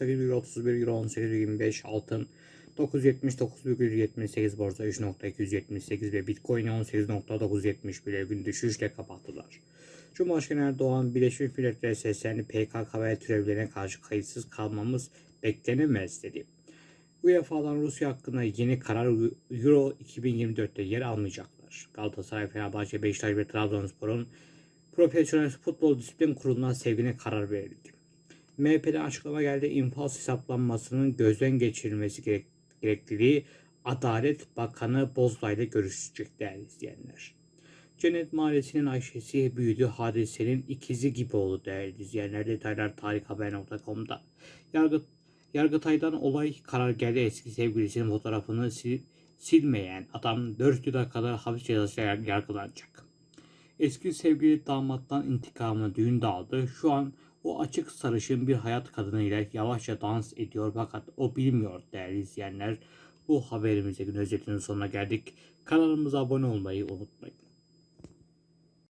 18,31 Euro 18,25 altın 979,78 borsa 3.278 ve Bitcoin 18.970 bile gün düşüşle kapattılar. Cumhurbaşkanı Erdoğan Birleşmiş Milletler'e seslendi PKK ve türevlerine karşı kayıtsız kalmamız beklenemez dedi. UEFA'dan Rusya hakkında yeni karar Euro 2024'te yer almayacaklar. Galatasaray, Fenerbahçe, Beşiktaş ve Trabzonspor'un Profesyonel Futbol Disiplin Kurulu'na sevgine karar verildi. MHP'den açıklama geldi. İnfaz hesaplanmasının gözden geçirilmesi gerek, gerekliliği Adalet Bakanı Bozda ile görüşecek değerli izleyenler. Cennet Mahallesi'nin Ayşe'si büyüdü hadisenin ikizi gibi oldu değerli izleyenler. Detaylar tarikhaber.com'da. Yargı, Yargıtay'dan olay karar geldi eski sevgilisinin fotoğrafını sil, silmeyen adam 4 yıla kadar hapis cezasıyla yargılanacak. Eski sevgili damattan intikamını düğünde aldı. Şu an o açık sarışın bir hayat kadınıyla yavaşça dans ediyor fakat o bilmiyor değerli izleyenler. Bu haberimizde gün özetinin sonuna geldik. Kanalımıza abone olmayı unutmayın.